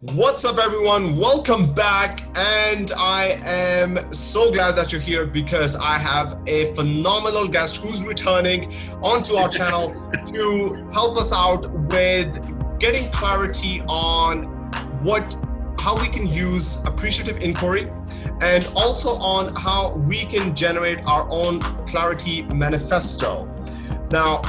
What's up, everyone? Welcome back. And I am so glad that you're here because I have a phenomenal guest who's returning onto our channel to help us out with getting clarity on what how we can use appreciative inquiry and also on how we can generate our own clarity manifesto. Now,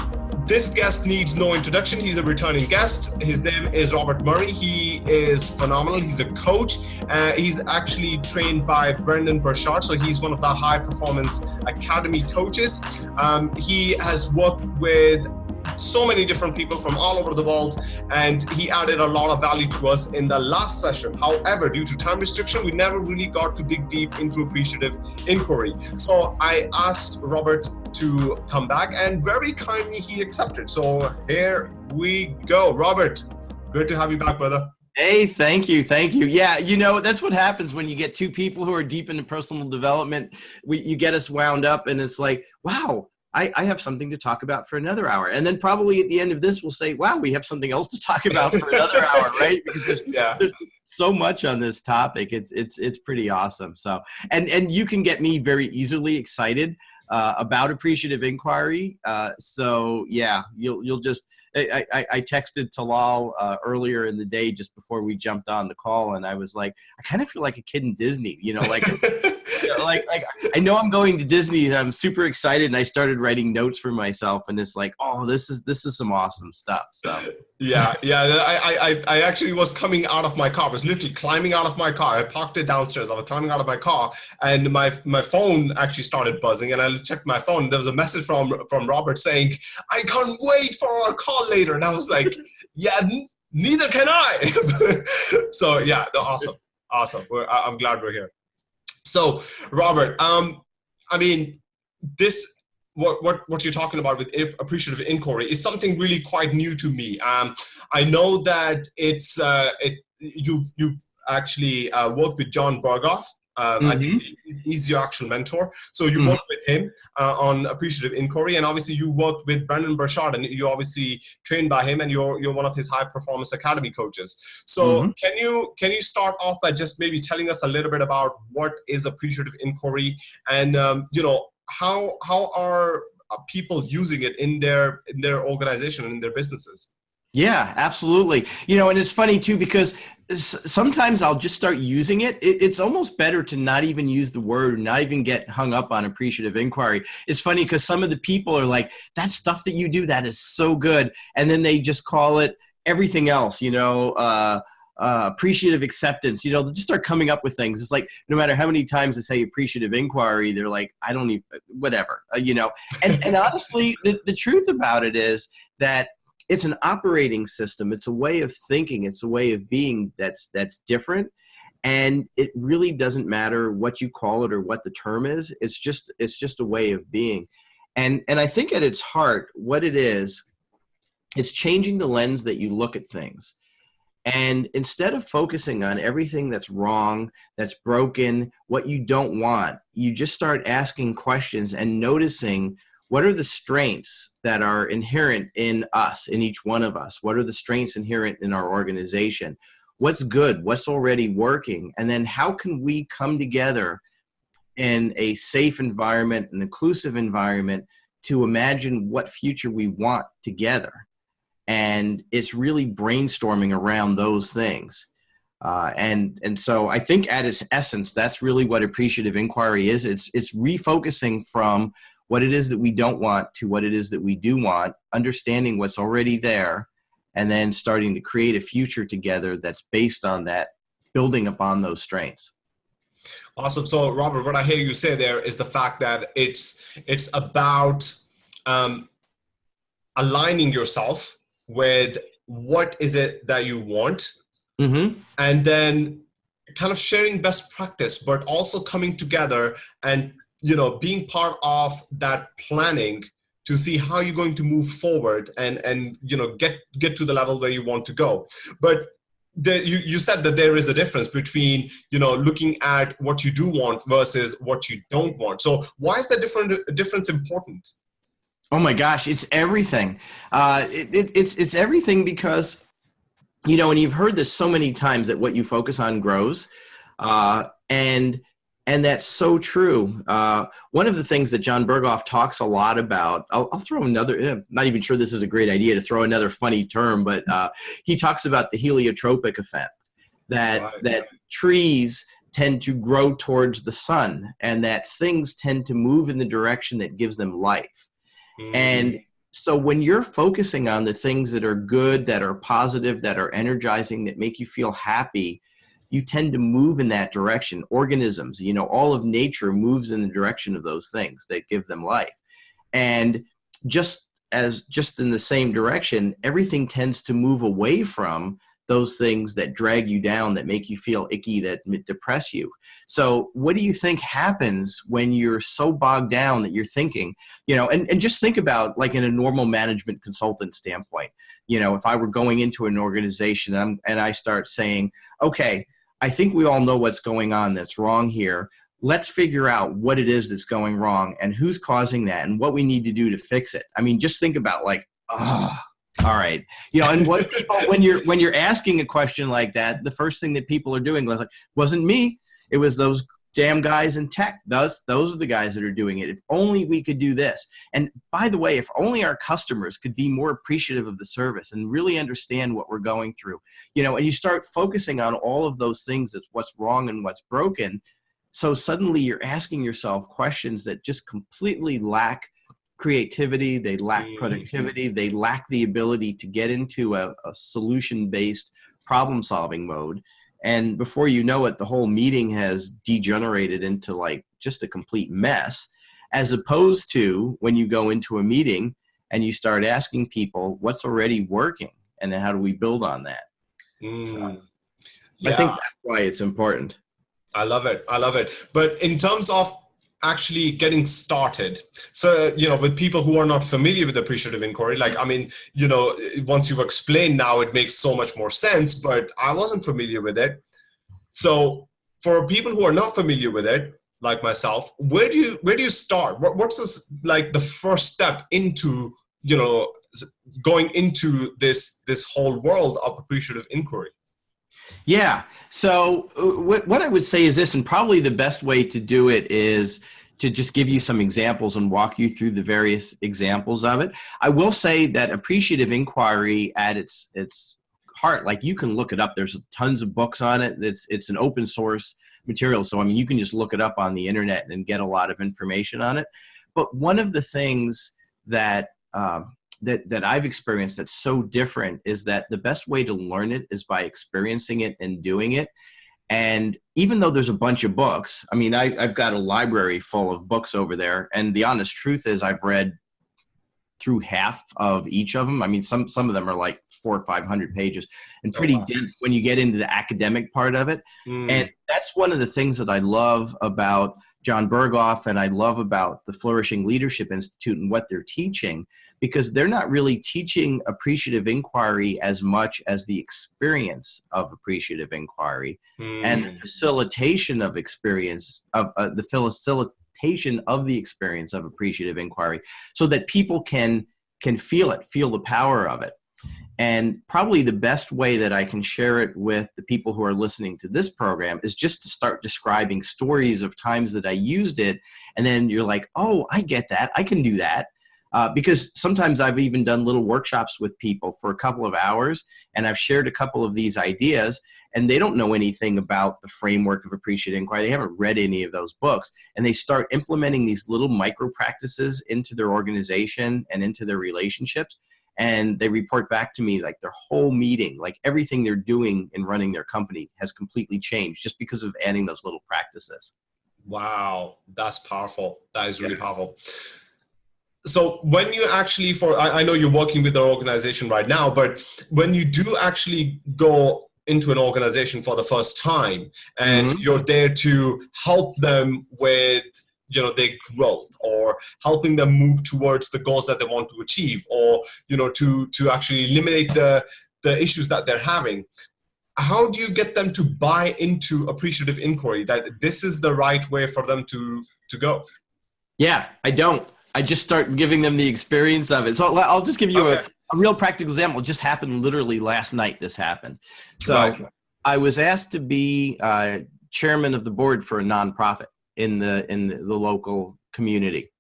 this guest needs no introduction. He's a returning guest. His name is Robert Murray. He is phenomenal. He's a coach. Uh, he's actually trained by Brendon Burchard, so he's one of the high performance academy coaches. Um, he has worked with so many different people from all over the world and he added a lot of value to us in the last session. However due to time restriction we never really got to dig deep into appreciative inquiry. So i asked robert to come back and very kindly he accepted. So here we go. Robert great to have you back brother. Hey, thank you, thank you. Yeah, you know that's what happens when you get two people who are deep into personal development. We, you get us wound up, and it's like, wow, I, I, have something to talk about for another hour. And then probably at the end of this, we'll say, wow, we have something else to talk about for another hour, right? Because there's, yeah. there's so much on this topic. It's, it's, it's pretty awesome. So, and, and you can get me very easily excited uh, about appreciative inquiry. Uh, so yeah, you'll, you'll just, I, I, I texted Talal uh, earlier in the day just before we jumped on the call, and I was like, I kind of feel like a kid in Disney, you know, like, like, like I know I'm going to Disney, and I'm super excited, and I started writing notes for myself, and it's like, oh, this is this is some awesome stuff. So yeah, yeah, I, I I actually was coming out of my car. I was literally climbing out of my car. I parked it downstairs. I was climbing out of my car, and my my phone actually started buzzing, and I checked my phone. There was a message from from Robert saying, "I can't wait for our call later. And I was like, yeah, neither can I. so yeah, awesome. Awesome. We're, I'm glad we're here. So Robert, um, I mean, this what, what, what you're talking about with appreciative inquiry is something really quite new to me. Um, I know that it's uh, it, you've, you've actually uh, worked with Jon Berghoff um, mm -hmm. I think mm-hmm. he's, he's, your actual mentor. So you mm -hmm. worked with him uh, on appreciative inquiry, and obviously you worked with Brandon Burchard, and you obviously trained by him, and you're you're one of his high performance academy coaches. So mm -hmm. can you can you start off by just maybe telling us a little bit about what is appreciative inquiry, and um, you know how how are uh, people using it in their in their organization and in their businesses? Yeah, absolutely. You know, and it's funny too because sometimes I'll just start using it. It's almost better to not even use the word, not even get hung up on appreciative inquiry. It's funny because some of the people are like, that stuff that you do, that is so good. And then they just call it everything else, you know, uh, uh, appreciative acceptance, you know, they just start coming up with things. It's like no matter how many times I say appreciative inquiry, they're like, I don't even, whatever, uh, you know. And, and honestly, the, the truth about it is that it's an operating system. It's a way of thinking. It's a way of being that's that's different. And it really doesn't matter what you call it or what the term is. It's just it's just a way of being. And and i think at its heart what it is it's changing the lens that you look at things. And instead of focusing on everything that's wrong, that's broken, what you don't want, you just start asking questions and noticing what are the strengths that are inherent in us in each one of us? What are the strengths inherent in our organization? What's good? What's already working? And then how can we come together in a safe environment an inclusive environment to imagine what future we want together? And it's really brainstorming around those things. Uh, and and so I think at its essence, that's really what appreciative inquiry is. It's it's refocusing from what it is that we don't want to what it is that we do want, understanding what's already there, and then starting to create a future together that's based on that, building upon those strengths. Awesome. So, Robert, what I hear you say there is the fact that it's it's about um, aligning yourself with what is it that you want, mm -hmm. and then kind of sharing best practice, but also coming together and you know being part of that planning to see how you're going to move forward and and you know get get to the level where you want to go. But the, you, you said that there is a difference between you know looking at what you do want versus what you don't want. So why is that different difference important? Oh my gosh it's everything. Uh, it, it, it's it's everything because you know, and you've heard this so many times that what you focus on grows. Uh, and and that's so true. Uh, one of the things that Jon Berghoff talks a lot about, I'll, I'll throw another, I'm not even sure this is a great idea to throw another funny term, but uh, he talks about the heliotropic effect, that, right. that trees tend to grow towards the sun and that things tend to move in the direction that gives them life. Mm. And so when you're focusing on the things that are good, that are positive, that are energizing, that make you feel happy, you tend to move in that direction. Organisms, you know, all of nature moves in the direction of those things that give them life. And just as just in the same direction, everything tends to move away from those things that drag you down, that make you feel icky, that depress you. So what do you think happens when you're so bogged down that you're thinking, you know, and, and just think about like in a normal management consultant standpoint, you know, if I were going into an organization and, I'm, and I start saying, okay, I think we all know what's going on that's wrong here. Let's figure out what it is that's going wrong and who's causing that and what we need to do to fix it. I mean, just think about like, oh, all right. You know, and what people, when you're, when you're asking a question like that, the first thing that people are doing was like, wasn't me. It was those damn guys in tech. Those, those are the guys that are doing it. If only we could do this. And by the way, if only our customers could be more appreciative of the service and really understand what we're going through, you know, and you start focusing on all of those things that's what's wrong and what's broken. So suddenly you're asking yourself questions that just completely lack creativity, they lack mm-hmm. productivity, they lack the ability to get into a, a solution-based problem solving mode and before you know it the whole meeting has degenerated into like just a complete mess as opposed to when you go into a meeting and you start asking people what's already working and then how do we build on that mm. so, yeah. i think that's why it's important i love it i love it but in terms of actually getting started. So you know with people who are not familiar with appreciative inquiry like i mean you know once you've explained now it makes so much more sense but i wasn't familiar with it. So for people who are not familiar with it like myself where do you where do you start? What, what's this like the first step into you know going into this this whole world of appreciative inquiry yeah. So uh, what I would say is this, and probably the best way to do it is to just give you some examples and walk you through the various examples of it. I will say that appreciative inquiry at its its heart, like you can look it up. There's tons of books on it. It's it's an open source material. So I mean, you can just look it up on the internet and get a lot of information on it. But one of the things that um, that that I've experienced that's so different is that the best way to learn it is by experiencing it and doing it. And even though there's a bunch of books, I mean, I, have got a library full of books over there. And the honest truth is, I've read through half of each of them. I mean, some some of them are like four or five hundred pages, and oh, pretty oh, wow. dense when you get into the academic part of it. Mm. And that's one of the things that I love about Jon Berghoff and I love about the Flourishing Leadership Institute and what they're teaching because they're not really teaching appreciative inquiry as much as the experience of appreciative inquiry mm. and the hmm. facilitation of experience of uh, the facilitation of the experience of appreciative inquiry so that people can can feel it feel the power of it and probably the best way that I can share it with the people who are listening to this program is just to start describing stories of times that I used it. And then you're like, oh, I get that. I can do that. Uh, because sometimes I've even done little workshops with people for a couple of hours and I've shared a couple of these ideas and they don't know anything about the framework of appreciative inquiry. They haven't read any of those books and they start implementing these little micro practices into their organization and into their relationships and they report back to me like their whole meeting, like everything they're doing in running their company has completely changed just because of adding those little practices. Wow, that's powerful. That is really yeah. powerful so when you actually for I, I, know you're working with an organization right now but when you do actually go into an organization for the first time and mm -hmm. you're there to help them with you know their growth or helping them move towards the goals that they want to achieve or you know to to actually eliminate the the issues that they're having how do you get them to buy into appreciative inquiry that this is the right way for them to to go yeah i don't I just start giving them the experience of it. So I'll just give you okay. a a real practical example just happened literally last night. This happened. So Right. I was asked to be uh, chairman of the board for a nonprofit in the in the local community.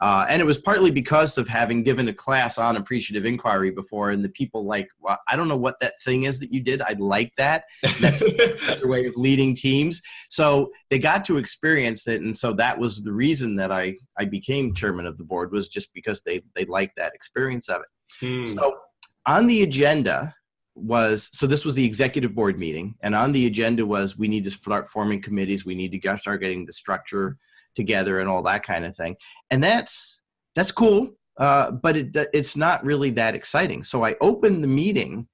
Uh, and it was partly because of having given a class on appreciative inquiry before, and the people like, well, I don't know what that thing is that you did. I'd like that. Another way of leading teams. So they got to experience it, and so that was the reason that I I became chairman of the board was just because they they liked that experience of it. Hmm. So on the agenda was so this was the executive board meeting, and on the agenda was we need to start forming committees. We need to start getting the structure together and all that kind of thing. And that's that's cool, uh, but it it's not really that exciting. So I opened the meeting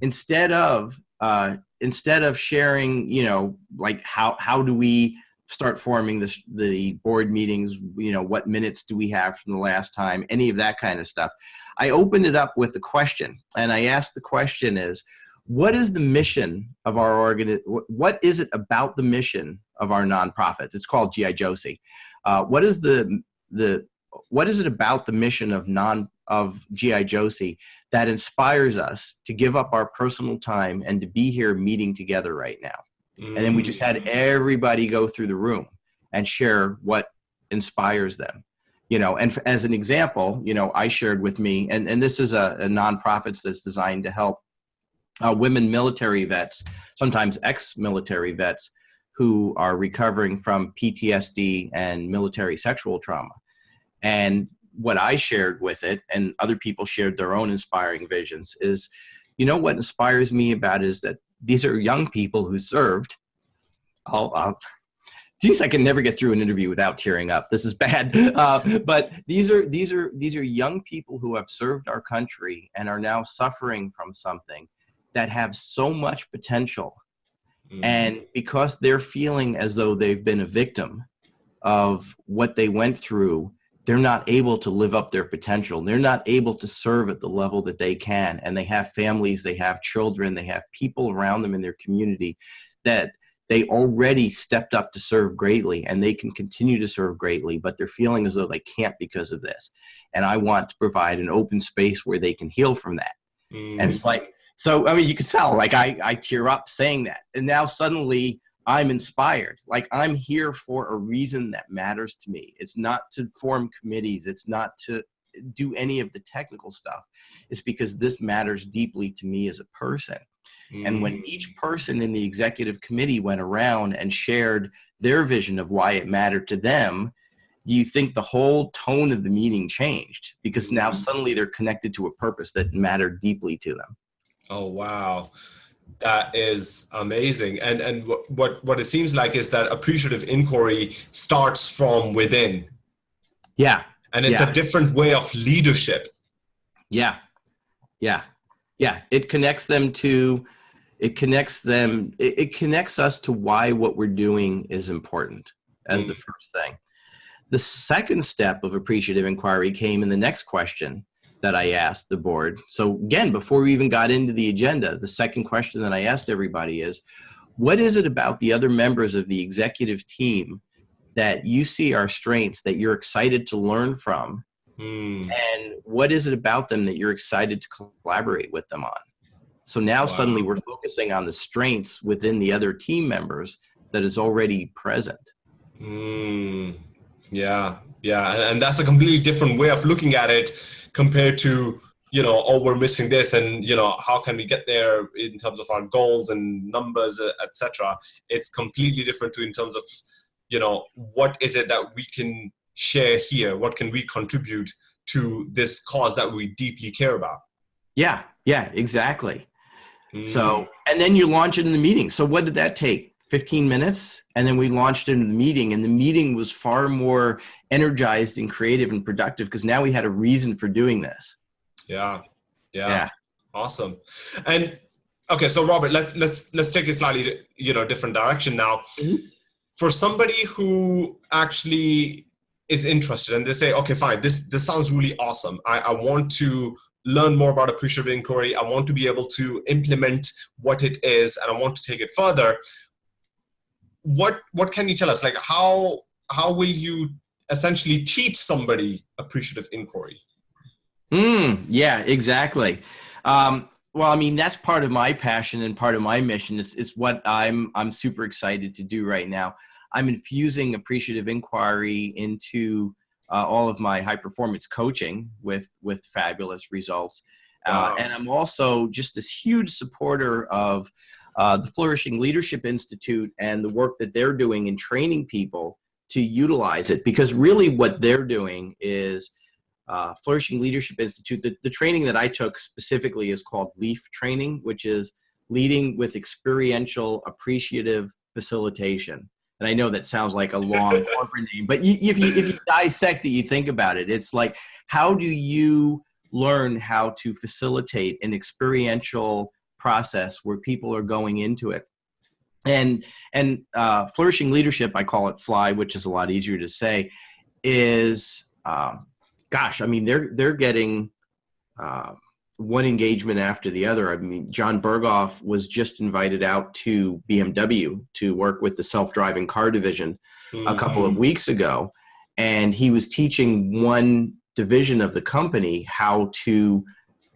instead of uh, instead of sharing, you know, like how how do we start forming this the board meetings you know what minutes do we have from the last time any of that kind of stuff i opened it up with a question and i asked the question is what is the mission of our organ what is it about the mission of our nonprofit. It's called gi josie. Uh, what is the the what is it about the mission of non of gi josie that inspires us to give up our personal time and to be here meeting together right now? And then we just had everybody go through the room and share what inspires them. You know and as an example you know i shared with me and, and this is a, a nonprofit that's designed to help uh, women military vets sometimes ex-military vets who are recovering from ptsd and military sexual trauma and what i shared with it and other people shared their own inspiring visions is you know what inspires me about is that these are young people who served. I'll, I'll geez, I can never get through an interview without tearing up. This is bad. Uh, but these are these are these are young people who have served our country and are now suffering from something that have so much potential. Mm. And because they're feeling as though they've been a victim of what they went through, they're not able to live up their potential. They're not able to serve at the level that they can. And they have families, they have children, they have people around them in their community that they already stepped up to serve greatly and they can continue to serve greatly, but they're feeling as though they can't because of this. And I want to provide an open space where they can heal from that. Mm. And it's like, so I mean, you can tell, like I, I tear up saying that. And now suddenly I'm inspired. Like I'm here for a reason that matters to me. It's not to form committees. It's not to do any of the technical stuff. It's because this matters deeply to me as a person. And when Mm. each person in the executive committee went around and shared their vision of why it mattered to them, do you think the whole tone of the meeting changed? Because now suddenly they're connected to a purpose that mattered deeply to them. Oh wow, that is amazing. And and what what what it seems like is that appreciative inquiry starts from within, Yeah, and it's Yeah. a different way of leadership. yeah, yeah, yeah. It connects them to, it connects them, it, it connects us to why what we're doing is important as hmm. the first thing. The second step of appreciative inquiry came in the next question that I asked the board. So again, before we even got into the agenda, the second question that I asked everybody is, what is it about the other members of the executive team that you see are strengths that you're excited to learn from? Hmm. And what is it about them that you're excited to collaborate with them on? So now Wow. suddenly we're focusing on the strengths within the other team members that is already present. Mm, yeah, yeah, and that's a completely different way of looking at it compared to you know, oh, we're missing this, and you know, how can we get there in terms of our goals and numbers, uh, etc. It's completely different to in terms of you know, what is it that we can share here? What can we contribute to this cause that we deeply care about? Yeah, yeah, exactly. Mm, So, and then you launch it in the meeting. So, what did that take? 15 minutes. And then we launched into the meeting, and the meeting was far more energized and creative and productive because now we had a reason for doing this. yeah, yeah, Yeah. awesome. And okay, so Robert, let's let's let's take a slightly you know different direction now. Mhm. For somebody who actually is interested and they say, okay, fine, this this sounds really awesome. I, I want to learn more about appreciative inquiry. I want to be able to implement what it is, and I want to take it further. What what can you tell us? Like how how will you essentially teach somebody appreciative inquiry? Mm, yeah, exactly. Um, well, I mean, that's part of my passion and part of my mission. It's, it's what I'm, I'm super excited to do right now. I'm infusing appreciative inquiry into uh, all of my high performance coaching with, with fabulous results. Uh, wow. and I'm also just this huge supporter of uh, the Flourishing Leadership Institute and the work that they're doing in training people to utilize it. Because really, what they're doing is uh, Flourishing Leadership Institute. The, the training that I took specifically is called LEAF training, which is leading with experiential appreciative facilitation. And I know that sounds like a long corporate name, but you, if you if you dissect it, you think about it. It's like how do you learn how to facilitate an experiential process where people are going into it and and uh, flourishing leadership i call it fly which is a lot easier to say is uh, gosh i mean they're they're getting uh, one engagement after the other i mean jon berghoff was just invited out to bmw to work with the self-driving car division mm-hmm. a couple of mm-hmm. weeks ago and he was teaching one division of the company how to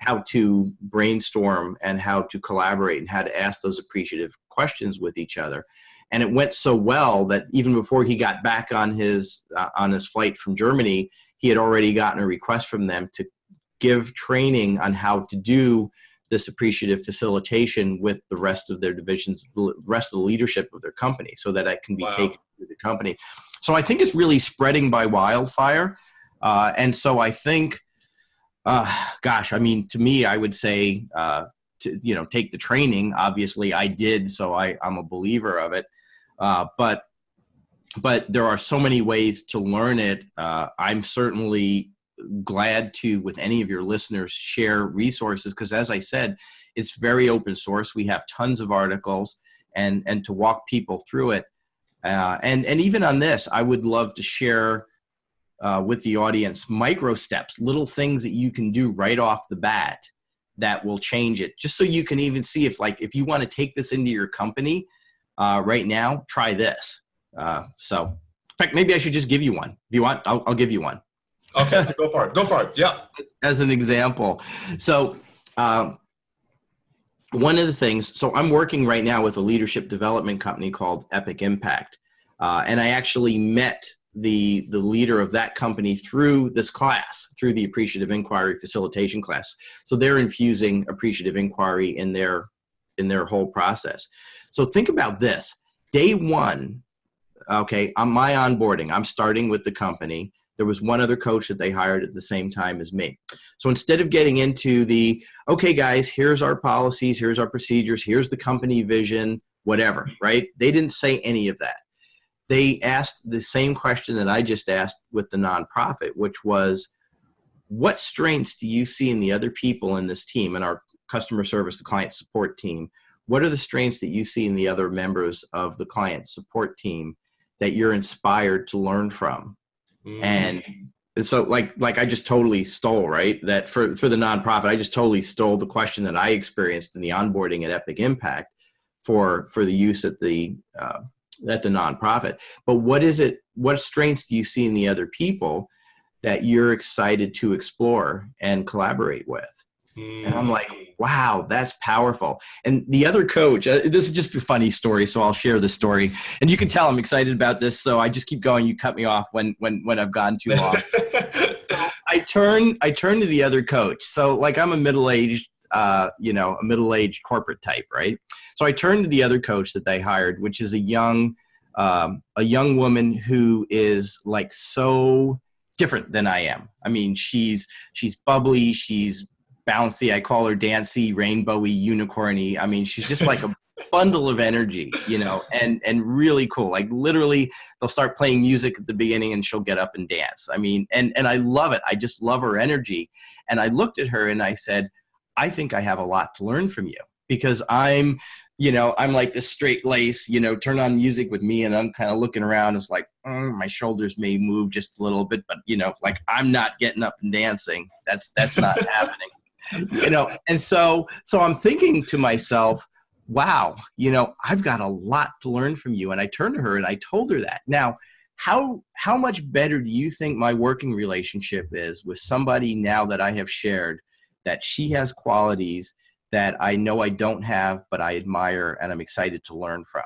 how to brainstorm and how to collaborate and how to ask those appreciative questions with each other. And it went so well that even before he got back on his uh, on his flight from germany he had already gotten a request from them to give training on how to do this appreciative facilitation with the rest of their divisions the rest of the leadership of their company so that that can be wow. taken to the company. So i think it's really spreading by wildfire. Uh, and so i think uh, gosh, I mean, to me, I would say, uh, to, you know, take the training. Obviously, I did, so I, I'm a believer of it. Uh, but but there are so many ways to learn it. Uh, I'm certainly glad to, with any of your listeners, share resources because, as I said, it's very open source. We have tons of articles, and and to walk people through it. Uh, and and even on this, I would love to share uh, with the audience micro steps, little things that you can do right off the bat that will change it. Just so you can even see if, like, if you want to take this into your company uh, right now, try this. Uh, so, in fact, maybe I should just give you one. If you want, I'll, I'll give you one. Okay, go for it. Go for it. Yeah. As an example, so. Um, one of the things, so I'm working right now with a leadership development company called Epic Impact. Uh, and I actually met the the leader of that company through this class through the appreciative inquiry facilitation class. So they're infusing appreciative inquiry in their in their whole process. So think about this. Day one okay on my onboarding i'm starting with the company. There was one other coach that they hired at the same time as me. So instead of getting into the okay guys here's our policies here's our procedures here's the company vision whatever right? They didn't say any of that they asked the same question that I just asked with the nonprofit, which was, what strengths do you see in the other people in this team and our customer service, the client support team? What are the strengths that you see in the other members of the client support team that you're inspired to learn from? Mm. And so like like I just totally stole, right? That for for the nonprofit, I just totally stole the question that I experienced in the onboarding at Epic Impact for for the use at the uh, at the nonprofit. But what is it? What strengths do you see in the other people that you're excited to explore and collaborate with? Mm. And I'm like, hmm. wow, that's powerful. And the other coach, uh, this is just a funny story, so I'll share the story. And you can tell I'm excited about this, so I just keep going. You cut me off when when when I've gone too long. I turn I turn to the other coach. So like I'm a middle aged uh, you know, a middle-aged corporate type, right? So I turned to the other coach that they hired, which is a young, um, a young woman who is like so different than I am. I mean, she's she's bubbly, she's bouncy. I call her dancy, rainbowy, unicorny. I mean, she's just like a bundle of energy, you know, and and really cool. Like literally, they'll start playing music at the beginning, and she'll get up and dance. I mean, and and I love it. I just love her energy. And I looked at her and I said, I think I have a lot to learn from you because I'm, you know, I'm like this straight lace, you know, turn on music with me and I'm kind of looking around. It's like, mm, my shoulders may move just a little bit, but you know, like I'm not getting up and dancing. That's, that's not happening, you know? And so, so I'm thinking to myself, wow, you know, I've got a lot to learn from you. And I turned to her and I told her that now, how how much better do you think my working relationship is with somebody now that I have shared that she has qualities that I know I don't have, but I admire and I'm excited to learn from?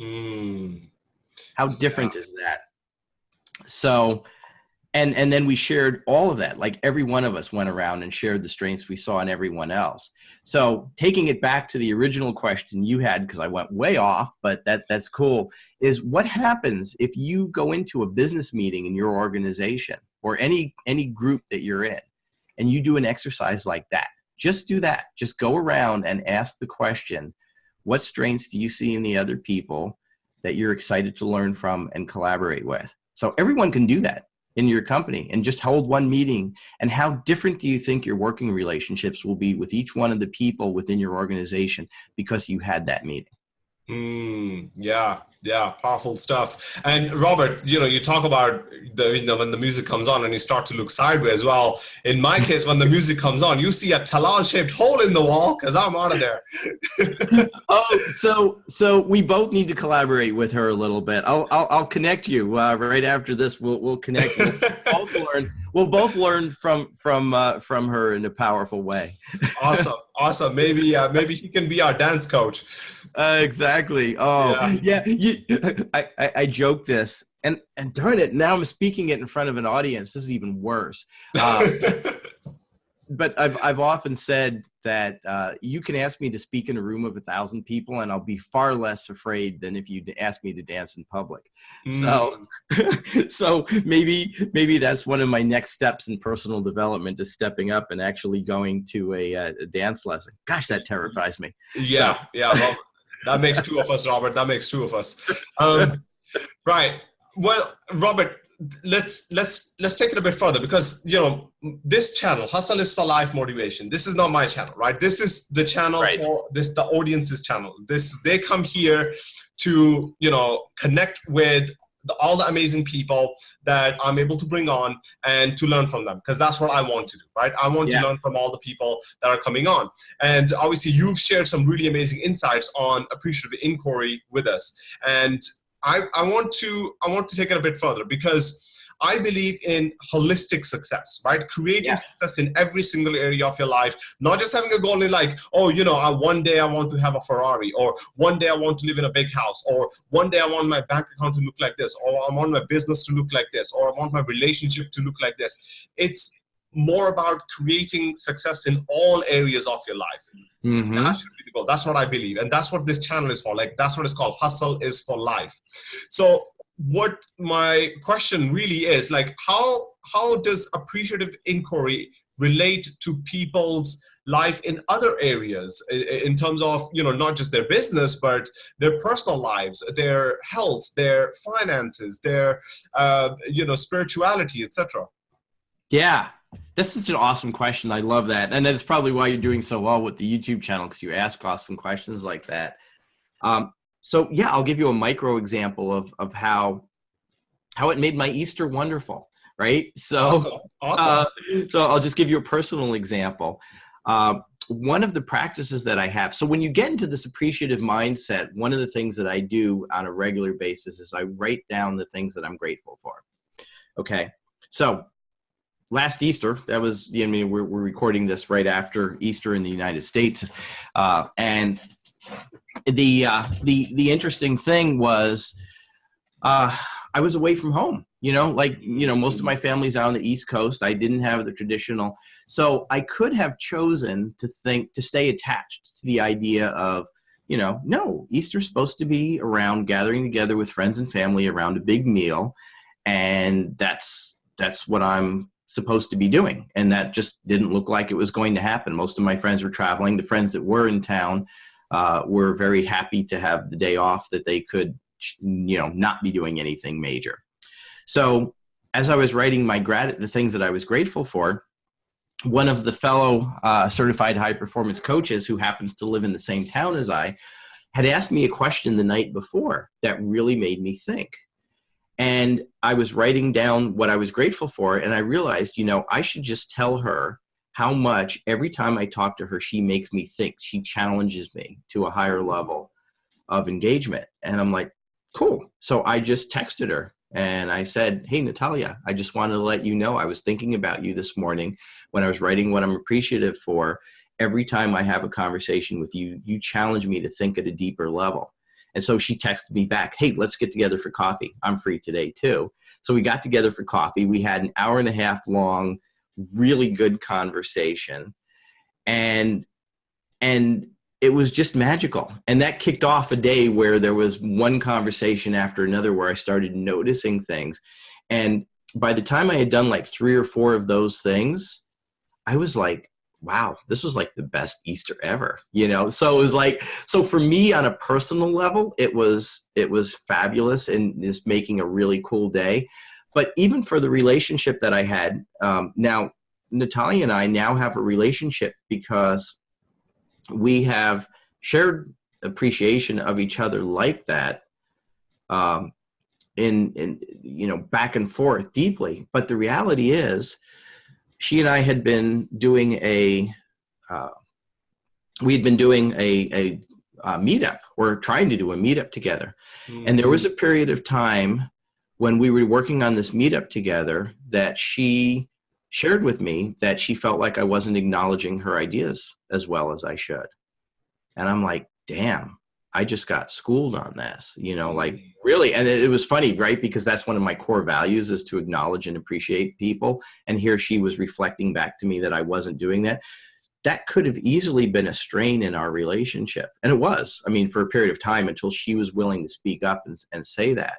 Mm. How different yeah. is that? So, and and then we shared all of that like every one of us went around and shared the strengths we saw in everyone else so taking it back to the original question you had because i went way off but that that's cool is what happens if you go into a business meeting in your organization or any any group that you're in and you do an exercise like that. Just do that. Just go around and ask the question what strengths do you see in the other people that you're excited to learn from and collaborate with? So everyone can do that in your company and just hold one meeting. And how different do you think your working relationships will be with each one of the people within your organization because you had that meeting Mm, yeah, yeah, powerful stuff. And Robert, you know, you talk about the you know when the music comes on and you start to look sideways. Well, in my case, when the music comes on, you see a Talal-shaped hole in the wall because I'm out of there. oh, so so we both need to collaborate with her a little bit. I'll I'll, I'll connect you uh, right after this. We'll we'll connect. We'll both learn. We'll both learn from from uh, from her in a powerful way. awesome, awesome. Maybe uh, maybe she can be our dance coach. Uh, exactly. Oh, yeah. yeah you, I, I, I joke this, and and darn it, now I'm speaking it in front of an audience. This is even worse. Um, but I've I've often said that uh, you can ask me to speak in a room of a thousand people, and I'll be far less afraid than if you ask me to dance in public. Mm. So, so maybe maybe that's one of my next steps in personal development is stepping up and actually going to a, uh, a dance lesson. Gosh, that terrifies me. Yeah, so. yeah. Well, that makes two of us, Robert. That makes two of us. Um, right. Well, Robert, let's let's let's take it a bit further because you know this channel hustle is for life motivation this is not my channel right this is the channel right. for this the audience's channel this they come here to you know connect with the, all the amazing people that i'm able to bring on and to learn from them because that's what i want to do right? I want yeah. to learn from all the people that are coming on. And obviously you've shared some really amazing insights on appreciative inquiry with us. And I, I want to I want to take it a bit further because I believe in holistic success, right? Creating yeah. success in every single area of your life, not just having a goal in like, oh, you know, I, one day I want to have a Ferrari, or one day I want to live in a big house, or one day I want my bank account to look like this, or I want my business to look like this, or I want my relationship to look like this. It's more about creating success in all areas of your life. Mm-hmm. That should be the goal. That's what I believe. And that's what this channel is for. Like, that's what it's called. Hustle is for life. So, what my question really is like, how how does appreciative inquiry relate to people's life in other areas in terms of you know not just their business but their personal lives their health their finances their uh, you know spirituality etc yeah that's such an awesome question. I love that. And that's probably why you're doing so well with the YouTube channel because you ask awesome questions like that. Um, so yeah, I'll give you a micro example of, of how, how it made my Easter wonderful. Right. So, awesome. awesome. Uh, so I'll just give you a personal example. Um, one of the practices that I have, so when you get into this appreciative mindset, one of the things that I do on a regular basis is I write down the things that I'm grateful for. Okay. So last Easter, that was, I mean, we're, we're recording this right after Easter in the United States. Uh, and the, uh, the, the interesting thing was, uh, I was away from home, you know, like, you know, most of my family's out on the East Coast. I didn't have the traditional. So I could have chosen to think, to stay attached to the idea of, you know, no, Easter's supposed to be around gathering together with friends and family around a big meal. And that's, that's what I'm supposed to be doing. And that just didn't look like it was going to happen. Most of my friends were traveling. The friends that were in town uh, were very happy to have the day off that they could, you know, not be doing anything major. So as I was writing my grat the things that I was grateful for, one of the fellow uh, certified high performance coaches who happens to live in the same town as I had asked me a question the night before that really made me think. And I was writing down what I was grateful for, and I realized, you know, I should just tell her how much every time I talk to her, she makes me think. She challenges me to a higher mm-hmm. level of engagement. And I'm like, cool. So I just texted her And I said, Hey, Natalia, I just wanted to let you know I was thinking about you this morning when I was writing what I'm appreciative for. Every time I have a conversation with you, you challenge me to think at a deeper level. And so she texted me back, Hey, let's get together for coffee. I'm free today too. So we got together for coffee. We had an hour and a half long, really good conversation. And, and it was just magical. And that kicked off a day where there was one conversation after another where I started noticing things. And by the time I had done like three or four of those things, I was like, wow, this was like the best Easter ever, you know? So it was like, so for me on a personal level, it was, it was fabulous and just making a really cool day. But even for the relationship that I had, um, now Natalia and I now have a relationship because we have shared appreciation of each other like that um, in, in, you know, back and forth deeply. But the reality is she and I had been doing a, uh, we had been doing a, a, a meetup or trying to do a meetup together. Mm -hmm. And there was a period of time when we were working on this meetup together that she shared with me that she felt like I wasn't acknowledging her ideas as well as I should. And I'm like, damn, I just got schooled on this, you know, like mm. really. And it, was funny, right? Because that's one of my core values is to acknowledge and appreciate people. And here she was reflecting back to me that I wasn't doing that. That could have easily been a strain in our relationship. And it was, I mean, for a period of time until she was willing to speak up and, and say that.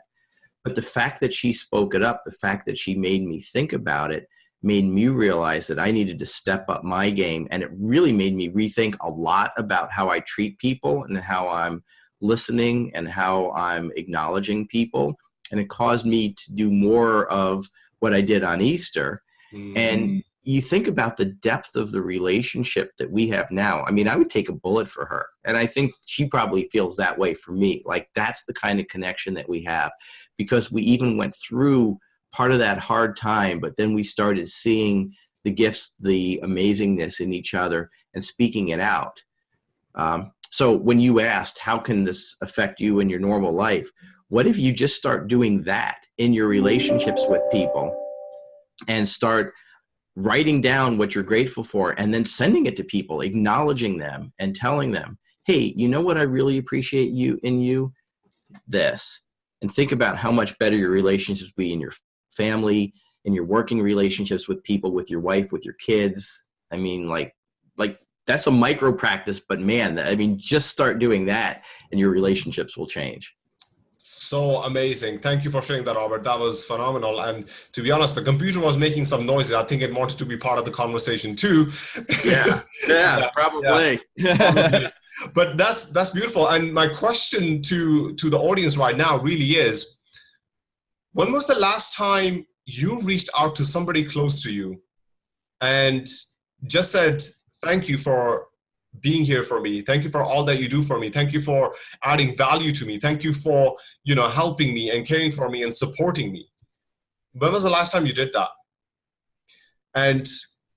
But the fact that she spoke it up, the fact that she made me think about it, made me realize that I needed to step up my game. And it really made me rethink a lot about how I treat people and how I'm listening and how I'm acknowledging people. And it caused me to do more of what I did on Easter. Mm. And you think about the depth of the relationship that we have now. I mean, I would take a bullet for her. And I think she probably feels that way for me. Like that's the kind of connection that we have because we even went through part of that hard time, but then we started seeing the gifts, the amazingness in each other and speaking it out. Um, so when you asked, how can this affect you in your normal life? What if you just start doing that in your relationships with people and start writing down what you're grateful for and then sending it to people, acknowledging them and telling them, hey, you know what I really appreciate you in you? This. And think about how much better your relationships be in your family, in your working relationships with people, with your wife, with your kids. I mean, like, like that's a micro practice, but man, I mean, just start doing that and your relationships will change. So amazing. Thank you for sharing that, Robert. That was phenomenal. And to be honest, the computer was making some noises. I think it wanted to be part of the conversation too. Yeah, yeah, yeah probably. Yeah. but that's that's beautiful. And my question to to the audience right now really is, when was the last time you reached out to somebody close to you and just said, thank you for being here for me. Thank you for all that you do for me. Thank you for adding value to me. Thank you for, you know, helping me and caring for me and supporting me. When was the last time you did that? And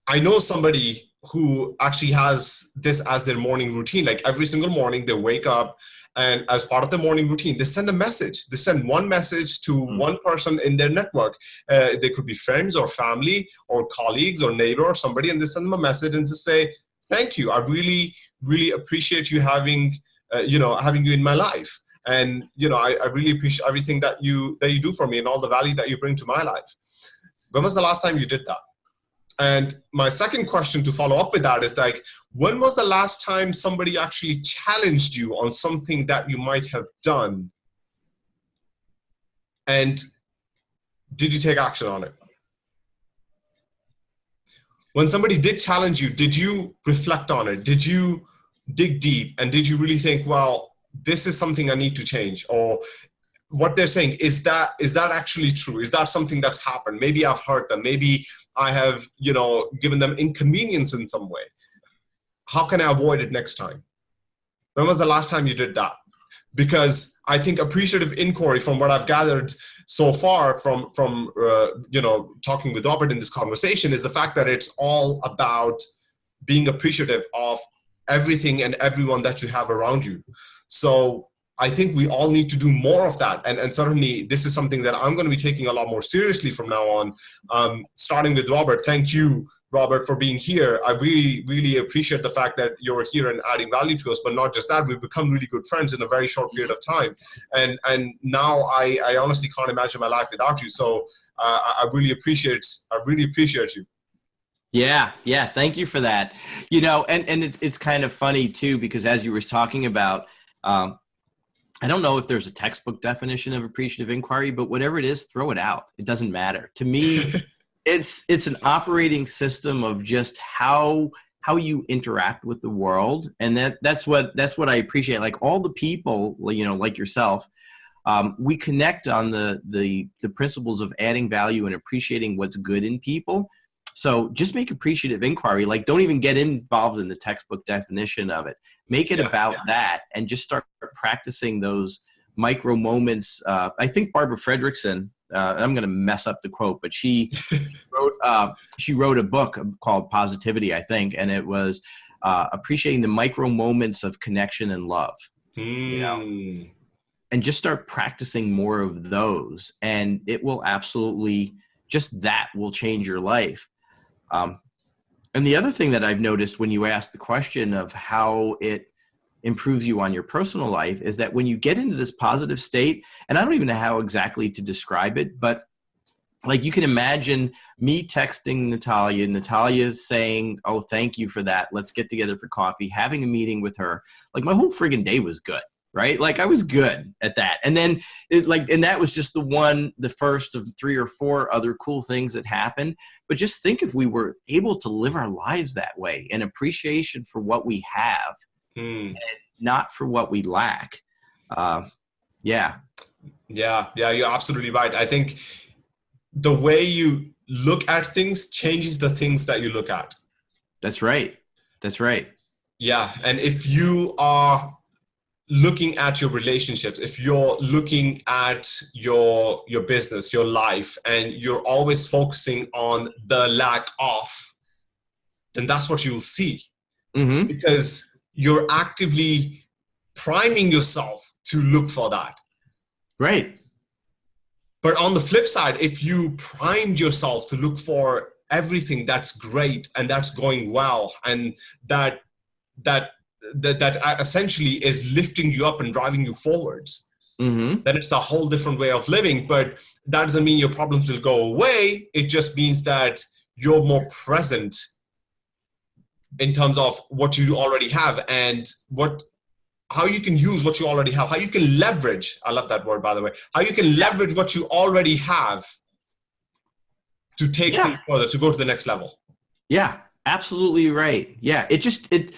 I know somebody who actually has this as their morning routine. Like every single morning they wake up and as part of the morning routine, they send a message. They send one message to mm. one person in their network. Uh, they could be friends or family or colleagues or neighbor or somebody, and they send them a message and just say, "Thank you. I really, really appreciate you having, uh, you know, having you in my life." And you know, I, I really appreciate everything that you that you do for me and all the value that you bring to my life. When was the last time you did that? And my second question to follow up with that is like, when was the last time somebody actually challenged you on something that you might have done? And did you take action on it? When somebody did challenge you, did you reflect on it? Did you dig deep? And did you really think, well, this is something I need to change? Or what they're saying is that is that actually true is that something that's happened maybe i've hurt them maybe i have you know given them inconvenience in some way how can i avoid it next time when was the last time you did that because i think appreciative inquiry from what i've gathered so far from from uh, you know talking with robert in this conversation is the fact that it's all about being appreciative of everything and everyone that you have around you so I think we all need to do more of that. And, and certainly this is something that I'm going to be taking a lot more seriously from now on. Um, starting with Robert, thank you, Robert, for being here. I really, really appreciate the fact that you're here and adding value to us, but not just that, we've become really good friends in a very short period of time. And, and now I, I honestly can't imagine my life without you. So uh, I really appreciate, I really appreciate you. Yeah, yeah. Thank you for that. You know, and, and it, it's kind of funny too, because as you were talking about, um, I don't know if there's a textbook definition of appreciative inquiry, but whatever it is, throw it out. It doesn't matter. To me, it's it's an operating system of just how how you interact with the world, and that that's what that's what I appreciate. Like all the people, you know, like yourself, um, we connect on the the the principles of adding value and appreciating what's good in people. So just make appreciative inquiry. Like don't even get involved in the textbook definition of it. Make it yeah, about yeah. that and just start practicing those micro moments. Uh, I think Barbara Fredrickson, uh, I'm going to mess up the quote, but she wrote uh, she wrote a book called Positivity, I think, and it was uh, appreciating the micro moments of connection and love. Mm. You know, and just start practicing more of those, and it will absolutely just that will change your life. Um, and the other thing that I've noticed when you ask the question of how it improves you on your personal life is that when you get into this positive state, and I don't even know how exactly to describe it, but like you can imagine me texting Natalia, Natalia saying, Oh, thank you for that. Let's get together for coffee, having a meeting with her. Like my whole friggin' day was good right? Like I was good at that. And then it like and that was just the one the first of three or four other cool things that happened. But just think if we were able to live our lives that way and appreciation for what we have mm. not for what we lack. Uh, yeah. Yeah, yeah, you're absolutely right. I think the way you look at things changes the things that you look at. That's right. That's right. Yeah, and if you are looking at your relationships if you're looking at your your business your life and you're always focusing on the lack of then that's what you'll see mm-hmm. because you're actively priming yourself to look for that. Right. But on the flip side if you primed yourself to look for everything that's great and that's going well and that that that, that essentially is lifting you up and driving you forwards mm-hmm. then it's a whole different way of living. But that doesn't mean your problems will go away. It just means that you're more present in terms of what you already have and what how you can use what you already have how you can leverage i love that word by the way how you can leverage what you already have to take yeah. things further to go to the next level yeah absolutely right yeah it just it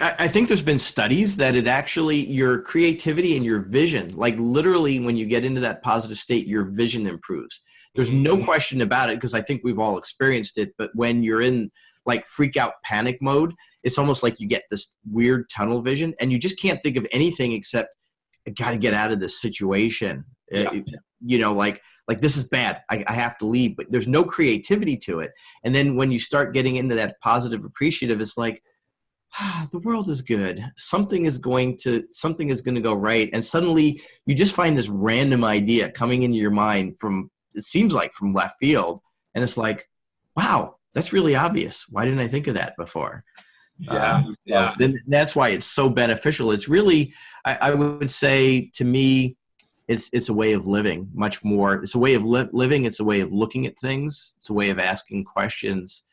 I think there's been studies that it actually your creativity and your vision, like literally when you get into that positive state, your vision improves. There's no mm-hmm. question about it because I think we've all experienced it. But when you're in like freak out panic mode, it's almost like you get this weird tunnel vision and you just can't think of anything except I got to get out of this situation. Uh, yeah. It, you know, like like this is bad. I, I have to leave. But there's no creativity to it. And then when you start getting into that positive appreciative, it's like ah, the world is good something is going to something is going to go right and suddenly you just find this random idea coming into your mind from it seems like from left field and it's like wow that's really obvious. Why didn't i think of that before? Yeah um, yeah. then that's why it's so beneficial. It's really I, I, would say to me it's it's a way of living much more. It's a way of li- living. It's a way of looking at things. It's a way of asking questions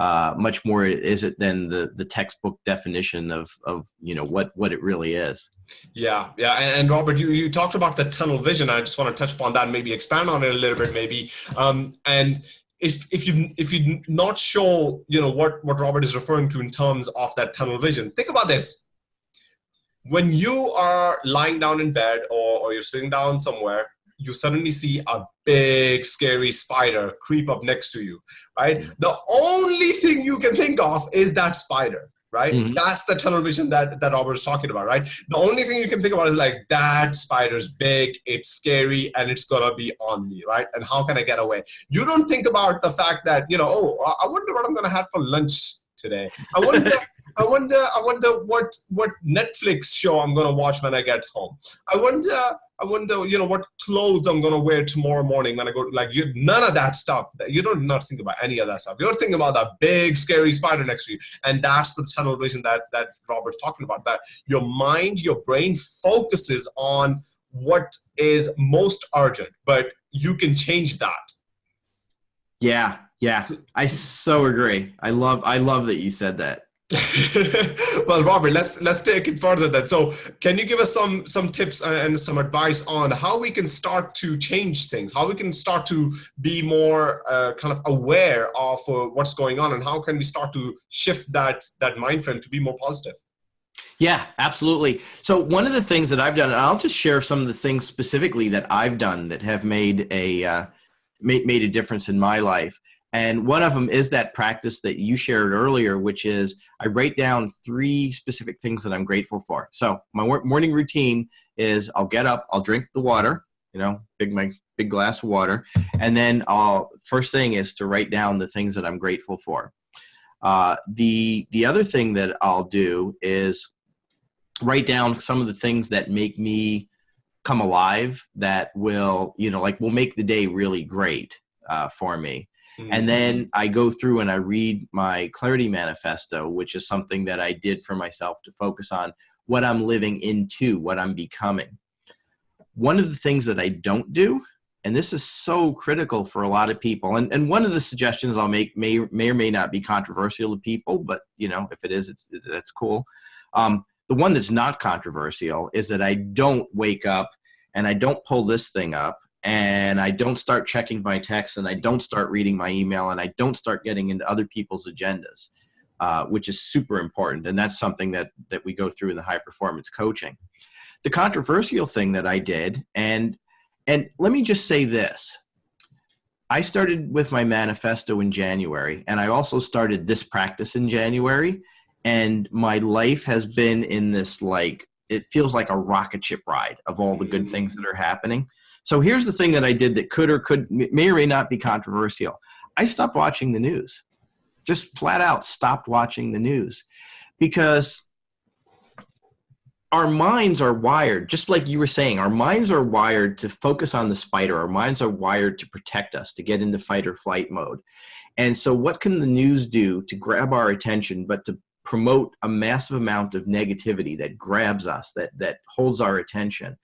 uh, much more is it than the the textbook definition of of you know what what it really is. Yeah, yeah, and, and Robert, you you talked about the tunnel vision. I just want to touch upon that, and maybe expand on it a little bit, maybe. Um, and if if you if you're not sure, you know what what Robert is referring to in terms of that tunnel vision, think about this. When you are lying down in bed or, or you're sitting down somewhere you suddenly see a big scary spider creep up next to you right? The only thing you can think of is that spider right? Mm-hmm. that's the tunnel vision that that robert's talking about right? The only thing you can think about is like that spider's big it's scary and it's gonna be on me right? And how can i get away? You don't think about the fact that you know oh i wonder what i'm gonna have for lunch today. I wonder, I wonder, I wonder what what Netflix show I'm gonna watch when I get home. I wonder, I wonder, you know, what clothes I'm gonna wear tomorrow morning when I go. Like you, none of that stuff. You don't not think about any of that stuff. You're thinking about that big scary spider next to you, and that's the tunnel vision that that Robert's talking about. That your mind, your brain focuses on what is most urgent, but you can change that. Yeah, yeah, I so agree. I love I love that you said that. well, Robert, let's let's take it further then. So, can you give us some some tips and some advice on how we can start to change things, how we can start to be more uh, kind of aware of uh, what's going on, and how can we start to shift that that mind frame to be more positive? Yeah, absolutely. So one of the things that I've done, and I'll just share some of the things specifically that I've done that have made a uh, made made a difference in my life. And one of them is that practice that you shared earlier, which is I write down three specific things that I'm grateful for. So my morning routine is I'll get up, I'll drink the water, you know, big my big glass of water, and then I'll first thing is to write down the things that I'm grateful for. Uh, the the other thing that I'll do is write down some of the things that make me come alive that will you know like will make the day really great uh, for me Mm-hmm. And then I go through and I read my clarity manifesto, which is something that I did for myself to focus on what I'm living into, what I'm becoming. One of the things that I don't do, and this is so critical for a lot of people, and, and one of the suggestions I'll make may, may or may not be controversial to people, but you know, if it is, it's, that's cool. Um, the one that's not controversial is that I don't wake up and I don't pull this thing up and I don't start checking my texts and I don't start reading my email and I don't start getting into other people's agendas, uh, which is super important. And that's something that, that we go through in the high performance coaching. The controversial thing that I did, and, and let me just say this, I started with my manifesto in January and I also started this practice in January and my life has been in this like, it feels like a rocket ship ride of all the good things that are happening so here's the thing that I did that could or could may or may not be controversial. I stopped watching the news. Just flat out stopped watching the news because our minds are wired, just like you were saying, our minds are wired to focus on the spider. Our minds are wired to protect us, to get into fight or flight mode. And so, what can the news do to grab our attention, but to promote a massive amount of negativity that grabs us, that, that holds our attention?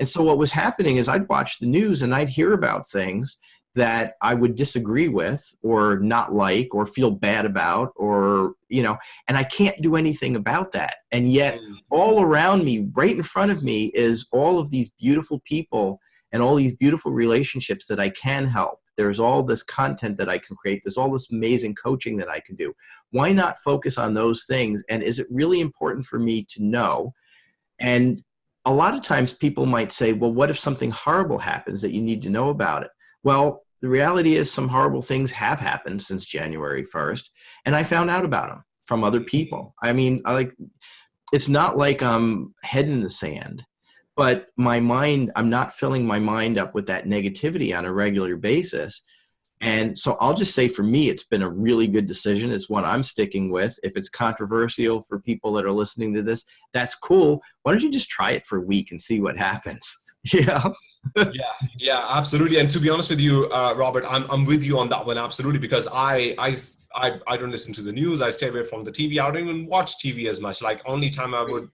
And so what was happening is I'd watch the news and I'd hear about things that I would disagree with or not like or feel bad about or, you know, and I can't do anything about that. And yet mm. all around me, right in front of me is all of these beautiful people and all these beautiful relationships that I can help. There's all this content that I can create. There's all this amazing coaching that I can do. Why not focus on those things? And is it really important for me to know? And a lot of times people might say, well, what if something horrible happens that you need to know about it? Well, the reality is some horrible things have happened since January 1st, and I found out about them from other people. I mean, I like it's not like I'm head in the sand, but my mind, I'm not filling my mind up with that negativity on a regular basis. And so I'll just say for me, it's been a really good decision. It's one I'm sticking with. If it's controversial for people that are listening to this, that's cool. Why don't you just try it for a week and see what happens? Yeah. yeah, yeah, absolutely. And to be honest with you, uh, Robert, I'm, I'm with you on that one. Absolutely. Because I, I, I, I don't listen to the news. I stay away from the TV. I don't even watch TV as much. Like only time I would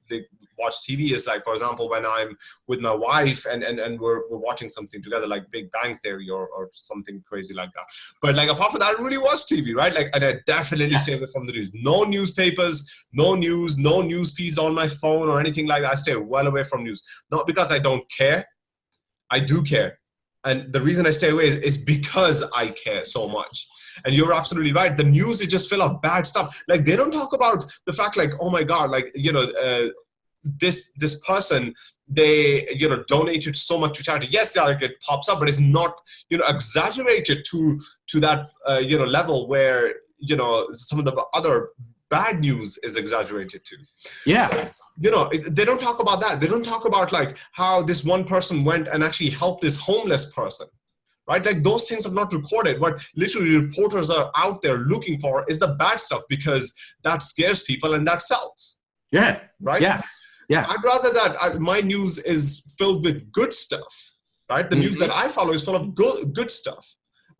watch TV is like, for example, when I'm with my wife and, and, and we're, we're watching something together, like Big Bang Theory or, or something crazy like that. But like apart from that, I don't really watch TV, right? Like, and I definitely stay away from the news. No newspapers, no news, no news feeds on my phone or anything like that. I stay well away from news. Not because I don't care. I do care. And the reason I stay away is, is because I care so much. And you're absolutely right. The news is just full of bad stuff. Like they don't talk about the fact, like, oh my God, like, you know, uh, this this person they you know donated so much to charity yes like it pops up but it's not you know exaggerated to to that uh, you know level where you know some of the other bad news is exaggerated too yeah so, you know they don't talk about that they don't talk about like how this one person went and actually helped this homeless person right? Like those things are not recorded. What literally reporters are out there looking for is the bad stuff because that scares people and that sells. Yeah. Right. Yeah. Yeah. I'd rather that I, my news is filled with good stuff, right? The mm -hmm. news that I follow is full of good good stuff.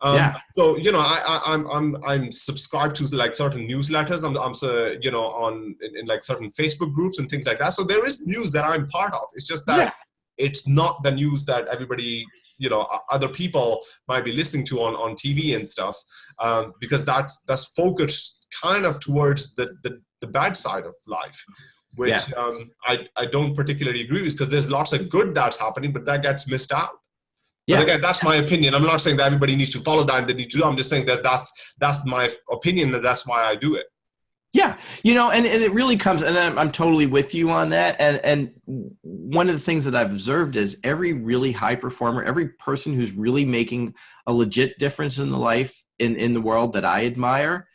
Um, yeah. So you know, I, I am I'm I'm subscribed to like certain newsletters. I'm I'm so you know on in, in, like certain Facebook groups and things like that. So there is news that I'm part of. It's just that yeah. it's not the news that everybody you know other people might be listening to on on TV and stuff um, because that's that's focused kind of towards the the, the bad side of life which yeah. um, I, I don't particularly agree with because there's lots of good that's happening but that gets missed out yeah. But again, that's my opinion. I'm not saying that everybody needs to follow that and they need to do. I'm just saying that that's that's my opinion and that's why I do it. Yeah, you know, and, and it really comes, and I'm, I'm totally with you on that. And, and one of the things that I've observed is every really high performer, every person who's really making a legit difference in the life in, in the world that I admire,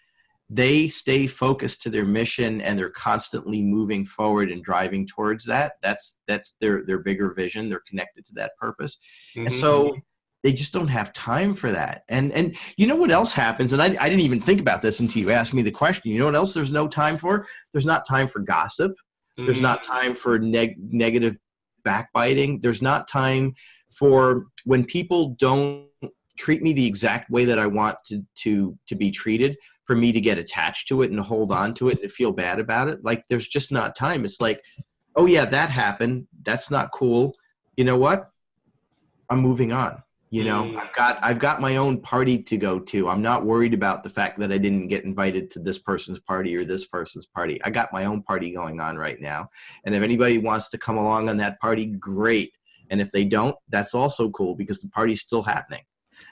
they stay focused to their mission and they're constantly moving forward and driving towards that. That's that's their their bigger vision. They're connected to that purpose, mm -hmm. and so mm-hmm they just don't have time for that. And and you know what else happens? And I, I didn't even think about this until you asked me the question. You know what else there's no time for? There's not time for gossip. Mm-hmm. There's not mm-hmm. time for neg- negative backbiting. There's not time for when people don't treat me the exact way that I want to to to be treated for me to get attached to it and hold on to it and feel bad about it. Like there's just not time. It's like, oh yeah, that happened. That's not cool. You know what? I'm moving on you know mm. i've got i've got my own party to go to i'm not worried about the fact that i didn't get invited to this person's party or this person's party i got my own party going on right now and if anybody wants to come along on that party great and if they don't that's also cool because the party's still happening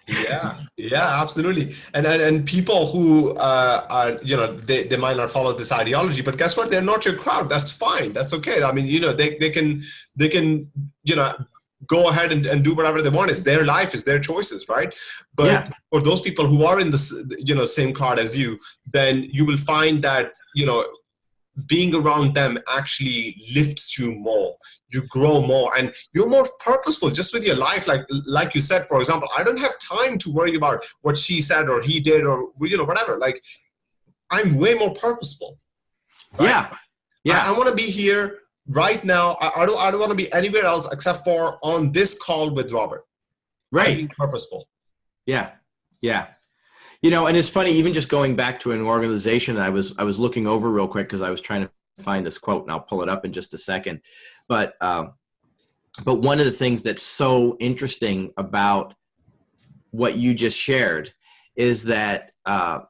yeah yeah absolutely and and, and people who uh, are you know they, they might not follow this ideology but guess what they're not your crowd that's fine that's okay i mean you know they, they can they can you know go ahead and, and do whatever they want. It's their life, it's their choices, right? But yeah. for those people who are in the you know same card as you, then you will find that you know being around them actually lifts you more you grow more and you're more purposeful just with your life like like you said for example i don't have time to worry about what she said or he did or you know whatever like i'm way more purposeful right? yeah yeah i, I want to be here right now, I, I don't, I don't want to be anywhere else except for on this call with Robert. Right. Being purposeful. Yeah. Yeah. You know, and it's funny, even just going back to an organization, I was, I was looking over real quick because I was trying to find this quote and I'll pull it up in just a second. But, um, but one of the things that's so interesting about what you just shared is that uh,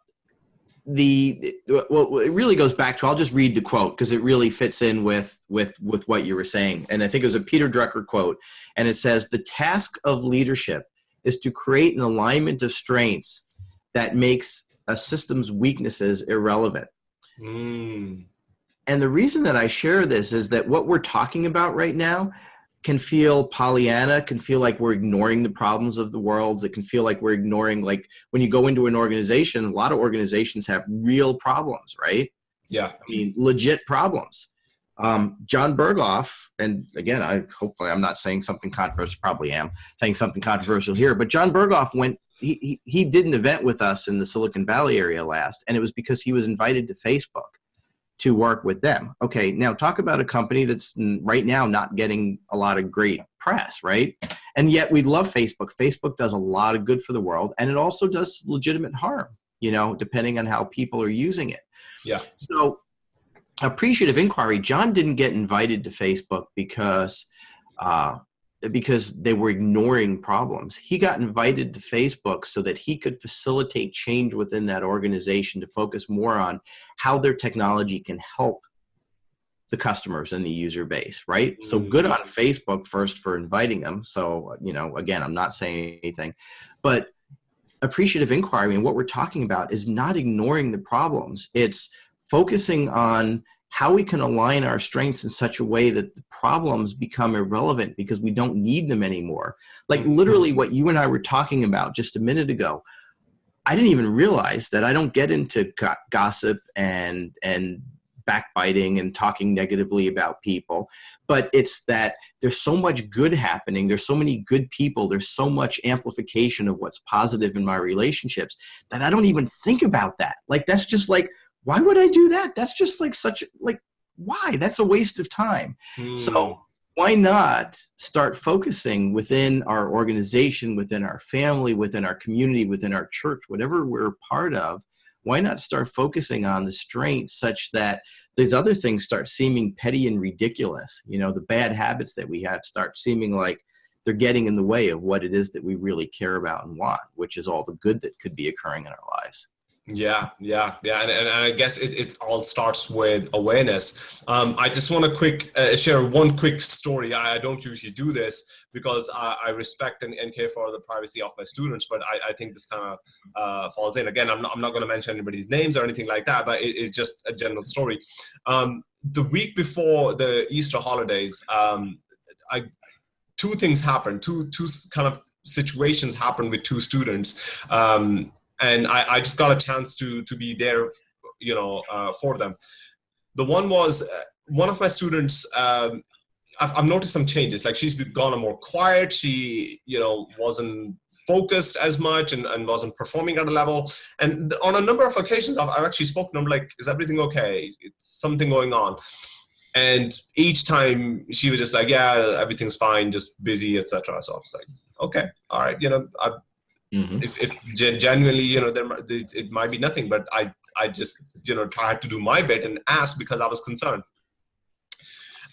the well it really goes back to i'll just read the quote because it really fits in with with with what you were saying and i think it was a peter drucker quote and it says the task of leadership is to create an alignment of strengths that makes a system's weaknesses irrelevant mm. and the reason that i share this is that what we're talking about right now can feel Pollyanna, can feel like we're ignoring the problems of the world. It can feel like we're ignoring, like when you go into an organization, a lot of organizations have real problems, right? Yeah. I mean, legit problems. Um, Jon Berghoff, and again, I hopefully I'm not saying something controversial, probably am saying something controversial here, but Jon Berghoff went, he, he, he did an event with us in the Silicon Valley area last, and it was because he was invited to Facebook to work with them. Okay, now talk about a company that's right now not getting a lot of great press, right? And yet we love Facebook. Facebook does a lot of good for the world and it also does legitimate harm, you know, depending on how people are using it. Yeah. So appreciative inquiry, Jon didn't get invited to Facebook because uh, because they were ignoring problems. He got invited to Facebook so that he could facilitate change within that organization to focus more on how their technology can help the customers and the user base, right? Mm -hmm. So good on Facebook first for inviting them. So, you know, again, I'm not saying anything, but appreciative inquiry and what we're talking about is not ignoring the problems. It's focusing on how we can align our strengths in such a way that the problems become irrelevant because we don't need them anymore. Like mm-hmm. literally what you and I were talking about just a minute ago. I didn't even realize that I don't get into gossip and and backbiting and talking negatively about people, but it's that there's so much good happening. There's so many good people. There's so much amplification of what's positive in my relationships that I don't even think about that. Like, that's just like, why would I do that? That's just like such, like, why? That's a waste of time. Mm. So, hmm. why not start focusing within our organization, within our family, within our community, within our church, whatever we're part of, why not start focusing on the strengths such that these other things start seeming petty and ridiculous you know the bad habits that we have start seeming like they're getting in the way of what it is that we really care about and want which is all the good that could be occurring in our lives yeah, yeah, yeah, and, and, I guess it, it all starts with awareness. Um, I just want to quick uh, share one quick story. I, I, don't usually do this because I, I respect and, and, care for the privacy of my students, but I, I think this kind of uh, falls in. Again, I'm not, I'm not going to mention anybody's names or anything like that, but it, it's just a general story. Um, the week before the Easter holidays, um, I two things happened. Two two kind of situations happened with two students. Um, and I, I just got a chance to to be there, you know, uh, for them. The one was uh, one of my students. Um, I've, I've noticed some changes. Like she's gone more quiet. She, you know, wasn't focused as much and, and wasn't performing at a level. And on a number of occasions, I've, I've actually spoken. I'm like, is everything okay? It's something going on. And each time she was just like, yeah, everything's fine, just busy, etc. So I was like, okay, all right, you know, I, Mm-hmm. If, if genuinely, you know, there it might be nothing, but I I just you know tried to do my bit and ask because I was concerned.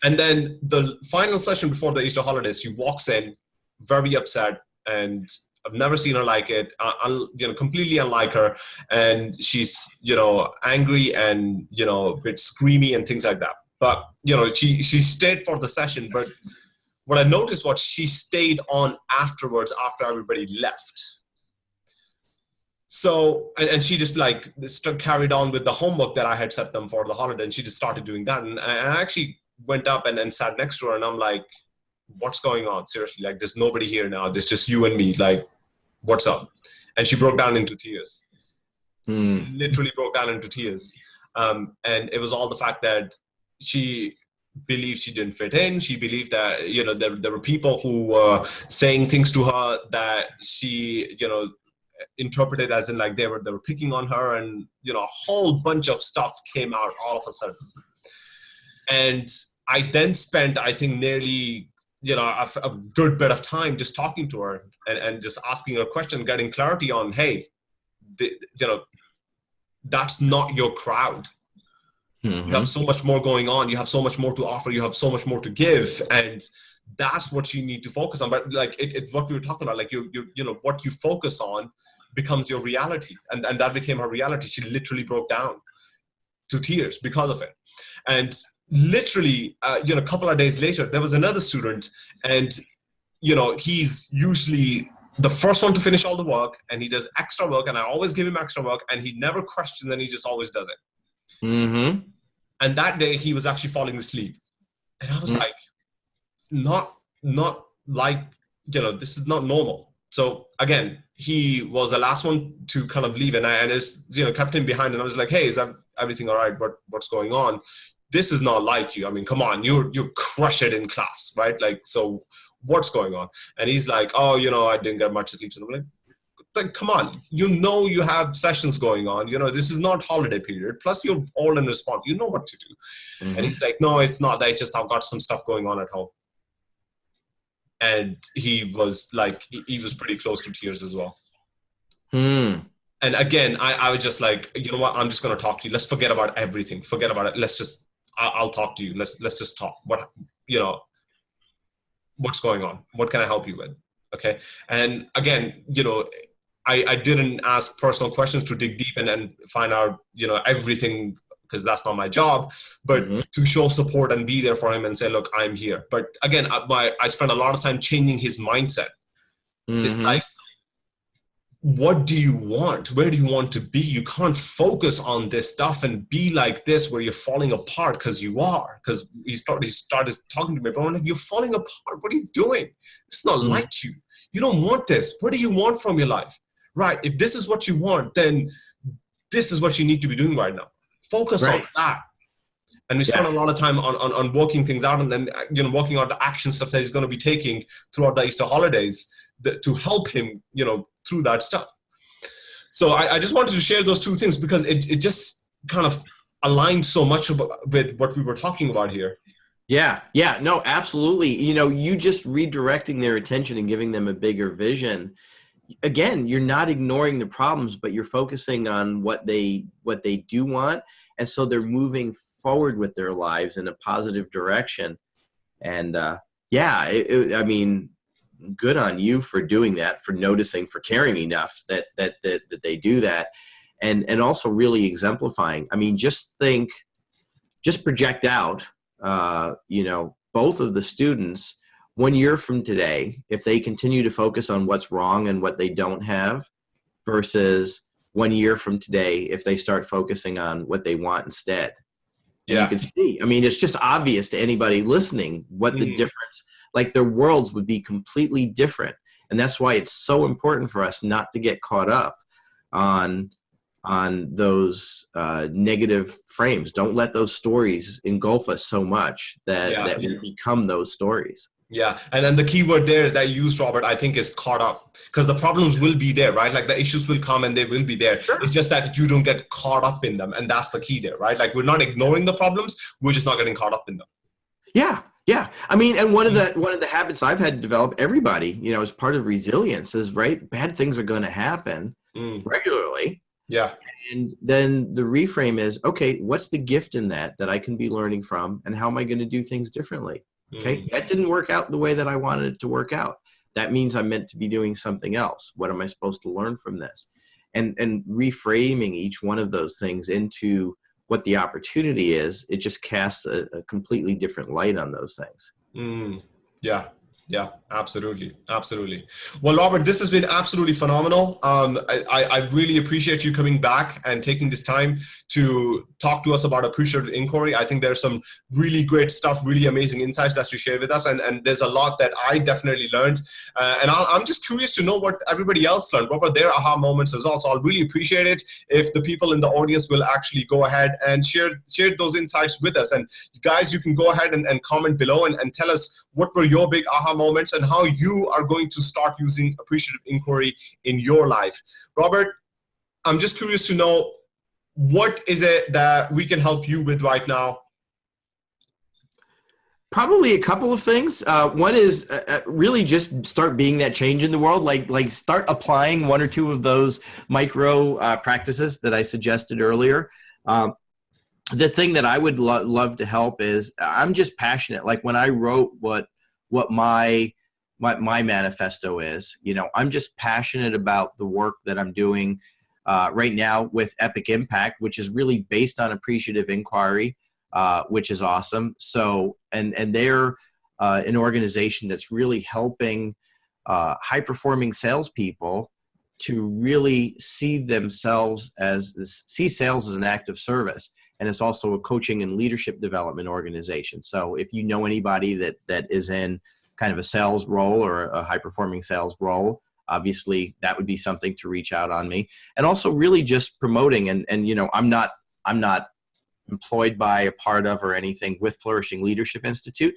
And then the final session before the Easter holidays, she walks in very upset, and I've never seen her like it. Uh, you know, completely unlike her, and she's you know angry and you know a bit screamy and things like that. But you know, she she stayed for the session, but what I noticed was she stayed on afterwards after everybody left so and, and she just like carried on with the homework that i had set them for the holiday and she just started doing that. And, i actually went up and, and sat next to her and i'm like what's going on? Seriously like there's nobody here now. There's just you and me. Like what's up? And she broke down into tears. Mm. literally broke down into tears. Um, and it was all the fact that she believed she didn't fit in. She believed that you know there, there were people who were saying things to her that she you know interpreted as in like they were they were picking on her and you know a whole bunch of stuff came out all of a sudden. And i then spent i think nearly you know a, a good bit of time just talking to her and, and just asking her question getting clarity on hey the, you know that's not your crowd. Mm-hmm. you have so much more going on. You have so much more to offer. You have so much more to give. And that's what you need to focus on. But like it, it, what we were talking about like you, you you know what you focus on becomes your reality. And and that became her reality. She literally broke down to tears because of it. And literally uh, you know a couple of days later there was another student and you know he's usually the first one to finish all the work and he does extra work and i always give him extra work and he never questions and he just always does it. Mm-hmm. and that day he was actually falling asleep. And i was mm-hmm. like not not like you know this is not normal. So again he was the last one to kind of leave. And i and it's you know kept him behind. And i was like hey is that everything all right? What what's going on? This is not like you. I mean come on. You you crush it in class right? Like so what's going on? And he's like oh you know i didn't get much sleep. So i'm like like come on. You know you have sessions going on. You know this is not holiday period. Plus you're all in response. You know what to do. Mm-hmm. and he's like no it's not that. It's just i've got some stuff going on at home and he was like he was pretty close to tears as well. Hmm. and again I, I was just like you know what? I'm just going to talk to you. Let's forget about everything. Forget about it. Let's just I'll, I'll talk to you. Let's let's just talk. What you know what's going on? What can i help you with? Okay? And again you know I, I didn't ask personal questions to dig deep and, and find out you know everything because that's not my job but mm-hmm. to show support and be there for him and say look i'm here. But again I, my, I spent a lot of time changing his mindset mm-hmm. it's like what do you want? Where do you want to be? You can't focus on this stuff and be like this where you're falling apart because you are because he started he started talking to me but I'm like you're falling apart. What are you doing? It's not mm-hmm. like you. You don't want this. What do you want from your life? Right. If this is what you want then this is what you need to be doing right now Focus right. on that. and we spend yeah. a lot of time on, on, on working things out and then you know working out the action stuff that he's going to be taking throughout the easter holidays that, to help him you know through that stuff so I, I, just wanted to share those two things because it, it just kind of aligned so much with what we were talking about here yeah yeah no absolutely you know you just redirecting their attention and giving them a bigger vision again you're not ignoring the problems but you're focusing on what they what they do want. And so they're moving forward with their lives in a positive direction. And uh, yeah it, it, i mean good on you for doing that for noticing for caring enough that, that that that they do that. And and also really exemplifying. I mean just think just project out uh, you know both of the students one year from today if they continue to focus on what's wrong and what they don't have versus one year from today if they start focusing on what they want instead. Yeah. you can see, I mean, it's just obvious to anybody listening what mm. the difference, like their worlds would be completely different. And that's why it's so important for us not to get caught up on on those uh, negative frames. Don't let those stories engulf us so much that, yeah. that we become those stories. Yeah, and then the keyword there that you used, Robert, I think is caught up because the problems will be there, right? Like the issues will come and they will be there. Sure. It's just that you don't get caught up in them, and that's the key there, right? Like we're not ignoring the problems, we're just not getting caught up in them. Yeah, yeah. I mean, and one of the one of the habits I've had to develop, everybody, you know, as part of resilience, is right. Bad things are going to happen mm. regularly. Yeah. And then the reframe is, okay, what's the gift in that that I can be learning from, and how am I going to do things differently? Okay, mm. that didn't work out the way that I wanted it to work out. That means I'm meant to be doing something else. What am I supposed to learn from this? And and reframing each one of those things into what the opportunity is, it just casts a, a completely different light on those things. Mm. Yeah, yeah, absolutely, absolutely. Well, Robert, this has been absolutely phenomenal. Um, I, I really appreciate you coming back and taking this time to talk to us about appreciative inquiry. I think there's some really great stuff, really amazing insights that you share with us, and, and there's a lot that I definitely learned. Uh, and i am just curious to know what everybody else learned. What were their aha moments as well? So I'll really appreciate it if the people in the audience will actually go ahead and share share those insights with us. And guys, you can go ahead and, and comment below and, and tell us what were your big aha moments and how you are going to start using appreciative inquiry in your life. Robert, I'm just curious to know what is it that we can help you with right now? Probably a couple of things. Uh, one is uh, uh, really just start being that change in the world. Like like start applying one or two of those micro uh, practices that I suggested earlier. Um, the thing that I would lo love to help is I'm just passionate. Like when I wrote what what my my my manifesto is, you know, I'm just passionate about the work that I'm doing uh, right now with Epic Impact, which is really based on appreciative inquiry, uh, which is awesome. So and and they're uh, an organization that's really helping uh, high performing salespeople to really see themselves as see sales as an act of service and it's also a coaching and leadership development organization. So if you know anybody that that is in kind of a sales role or a high performing sales role, obviously that would be something to reach out on me. And also really just promoting and and you know I'm not I'm not employed by a part of or anything with Flourishing Leadership Institute.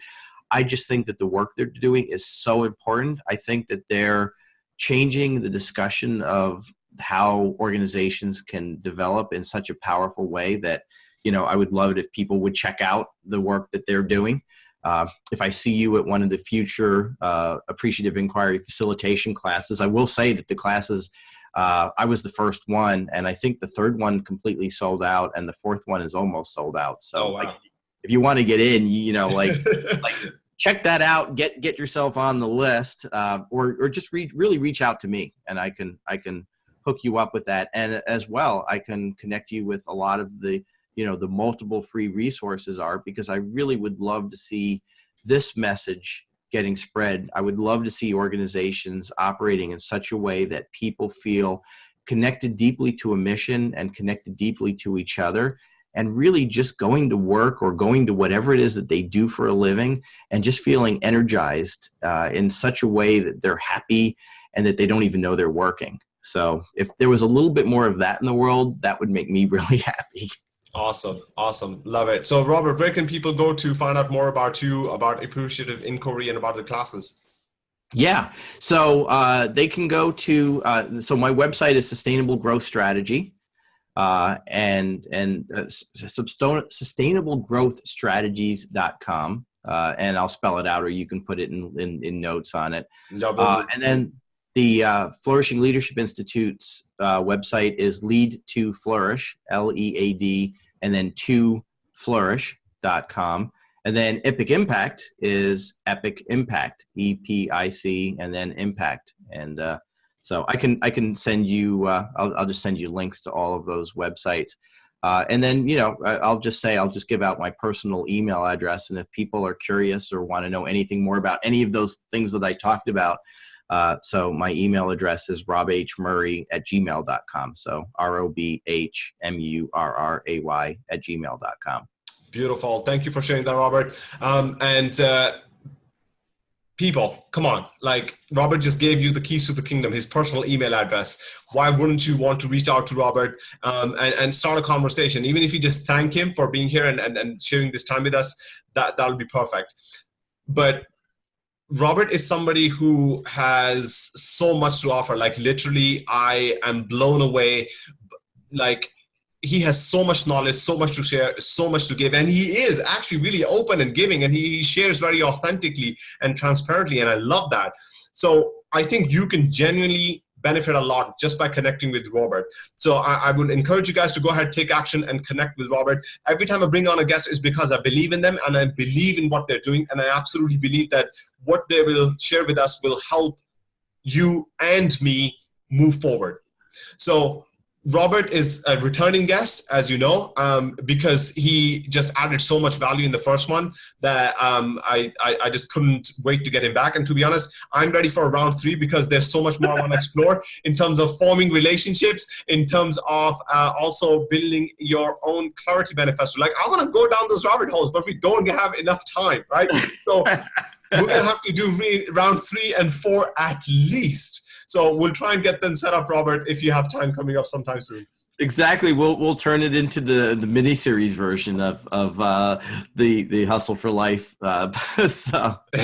I just think that the work they're doing is so important. I think that they're changing the discussion of how organizations can develop in such a powerful way that you know, I would love it if people would check out the work that they're doing. Uh, if I see you at one of the future uh, appreciative inquiry facilitation classes, I will say that the classes, uh, I was the first one, and I think the third one completely sold out, and the fourth one is almost sold out. So, oh, wow. like, if you want to get in, you know, like, like check that out, get get yourself on the list, uh, or or just re really reach out to me, and I can I can hook you up with that, and as well, I can connect you with a lot of the you know the multiple free resources are because I really would love to see this message getting spread. I would love to see organizations operating in such a way that people feel connected deeply to a mission and connected deeply to each other and really just going to work or going to whatever it is that they do for a living and just feeling energized uh, in such a way that they're happy and that they don't even know they're working. So if there was a little bit more of that in the world, that would make me really happy. Awesome, awesome, love it. So, Robert, where can people go to find out more about you, about appreciative inquiry, and about the classes? Yeah, so uh, they can go to. Uh, so my website is Sustainable Growth Strategy, uh, and and uh, sustainablegrowthstrategies.com, uh, and I'll spell it out, or you can put it in in, in notes on it. Uh, and then the uh, Flourishing Leadership Institute's uh, website is Lead to Flourish, L E A D, and then to flourish.com. And then Epic Impact is Epic Impact, E P I C, and then Impact. And uh, so I can I can send you. Uh, I'll, I'll just send you links to all of those websites. Uh, and then you know I'll just say I'll just give out my personal email address, and if people are curious or want to know anything more about any of those things that I talked about, uh, so my email address is robhmurray at gmail.com. So R O B H M U R R A Y at gmail.com. Beautiful. Thank you for sharing that, Robert. Um, and uh, people, come on. Like Robert just gave you the keys to the kingdom, his personal email address. Why wouldn't you want to reach out to Robert um, and, and start a conversation? Even if you just thank him for being here and, and, and sharing this time with us, that, that'll be perfect. But Robert is somebody who has so much to offer. Like literally, I am blown away. Like he has so much knowledge, so much to share, so much to give, and he is actually really open and giving, and he shares very authentically and transparently, and I love that. So I think you can genuinely benefit a lot just by connecting with Robert. So I, I, would encourage you guys to go ahead, take action and connect with Robert. Every time I bring on a guest is because I believe in them and I believe in what they're doing. And I absolutely believe that what they will share with us will help you and me move forward. So Robert is a returning guest, as you know, um, because he just added so much value in the first one that um, I, I, I, just couldn't wait to get him back. And to be honest, I'm ready for round three because there's so much more I want to explore in terms of forming relationships, in terms of uh, also building your own clarity manifesto. Like I want to go down those rabbit holes, but we don't have enough time, right? So we're gonna have to do round three and four at least. So we'll try and get them set up, Robert, if you have time coming up sometime soon. Exactly. We'll we'll turn it into the the mini series version of of uh, the the hustle for life. Uh, so.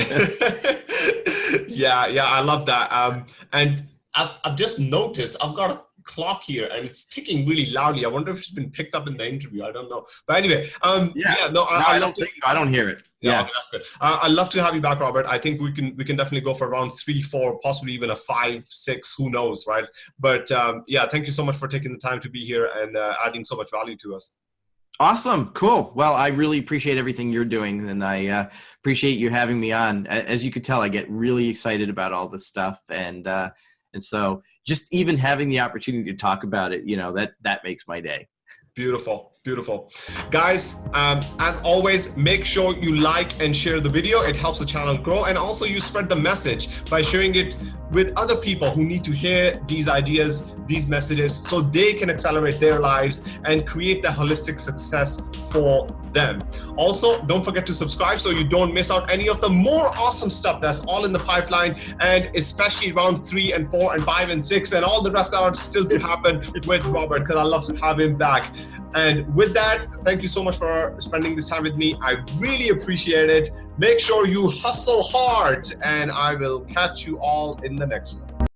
yeah, yeah, I love that. Um, and I've I've just noticed I've got a clock here and it's ticking really loudly. I wonder if it's been picked up in the interview. I don't know. But anyway, um, yeah. yeah, no, I, no, I, I don't think so. I don't hear it. Yeah, yeah. Okay, that's good. Uh, I'd love to have you back, Robert. I think we can we can definitely go for around three, four, possibly even a five, six. Who knows, right? But um, yeah, thank you so much for taking the time to be here and uh, adding so much value to us. Awesome, cool. Well, I really appreciate everything you're doing, and I uh, appreciate you having me on. As you could tell, I get really excited about all this stuff, and uh, and so just even having the opportunity to talk about it, you know, that that makes my day. Beautiful, beautiful. Guys, um, as always, make sure you like and share the video. It helps the channel grow. And also you spread the message by sharing it with other people who need to hear these ideas, these messages, so they can accelerate their lives and create the holistic success for them. Also, don't forget to subscribe so you don't miss out any of the more awesome stuff that's all in the pipeline and especially round three and four and five and six and all the rest that are still to happen with Robert because I love to have him back. And with that, thank you so much for spending this time with me. I really appreciate it. Make sure you hustle hard and I will catch you all in the next one.